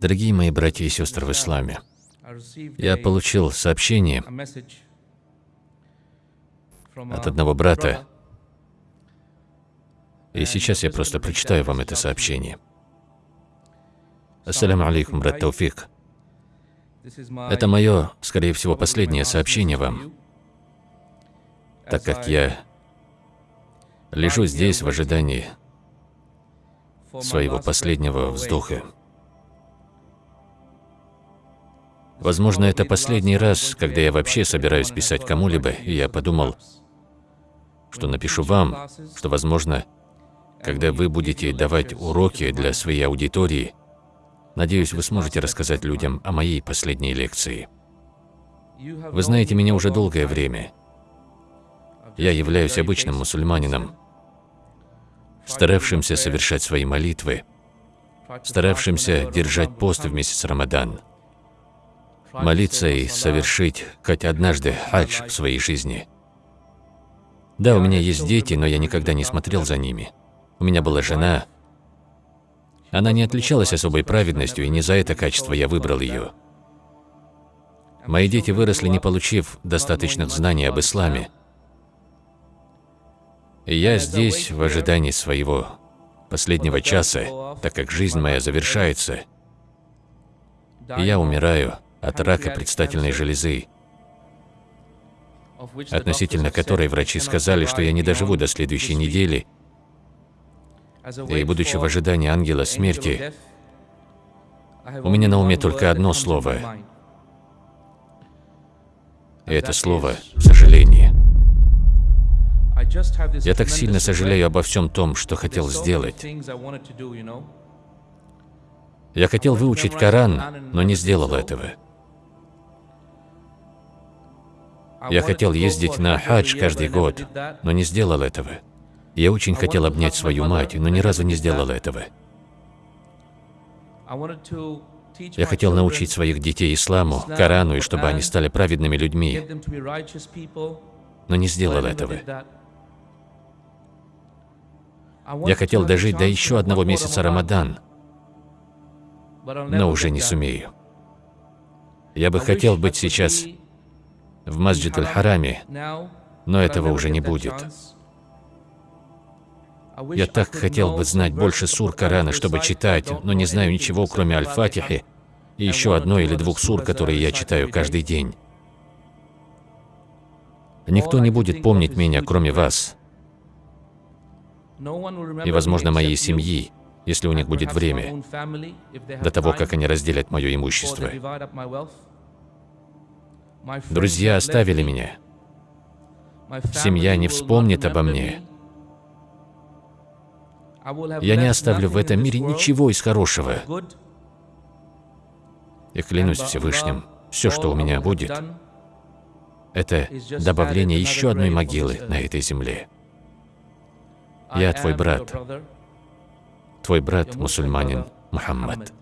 Дорогие мои братья и сестры в исламе, я получил сообщение от одного брата, и сейчас я просто прочитаю вам это сообщение. Ассаляму алейкум, брат Тауфик. Это мое, скорее всего, последнее сообщение вам, так как я лежу здесь в ожидании своего последнего вздоха. Возможно, это последний раз, когда я вообще собираюсь писать кому-либо, и я подумал, что напишу вам, что, возможно, когда вы будете давать уроки для своей аудитории, надеюсь, вы сможете рассказать людям о моей последней лекции. Вы знаете меня уже долгое время. Я являюсь обычным мусульманином, старавшимся совершать свои молитвы, старавшимся держать пост в месяц Рамадан, молиться и совершить хоть однажды хадж в своей жизни. Да, у меня есть дети, но я никогда не смотрел за ними. У меня была жена. Она не отличалась особой праведностью, и не за это качество я выбрал ее. Мои дети выросли, не получив достаточных знаний об исламе. И я здесь в ожидании своего последнего часа, так как жизнь моя завершается. И я умираю от рака предстательной железы, относительно которой врачи сказали, что я не доживу до следующей недели, и, будучи в ожидании ангела смерти, у меня на уме только одно слово. И это слово «сожаление». Я так сильно сожалею обо всем том, что хотел сделать. Я хотел выучить Коран, но не сделал этого. Я хотел ездить на хадж каждый год, но не сделал этого. Я очень хотел обнять свою мать, но ни разу не сделал этого. Я хотел научить своих детей исламу, Корану, и чтобы они стали праведными людьми, но не сделал этого. Я хотел дожить до еще одного месяца Рамадан, но уже не сумею. Я бы хотел быть сейчас в Масджид Аль-Хараме, но этого уже не будет. Я так хотел бы знать больше сур Корана, чтобы читать, но не знаю ничего, кроме Аль-Фатихи и еще одной или двух сур, которые я читаю каждый день. Никто не будет помнить меня, кроме вас. И, возможно, моей семьи, если у них будет время, до того, как они разделят мое имущество. Друзья оставили меня. Семья не вспомнит обо мне. Я не оставлю в этом мире ничего из хорошего. И клянусь Всевышним, все, что у меня будет, это добавление еще одной могилы на этой земле. Я твой брат, твой брат, мусульманин Мухаммад.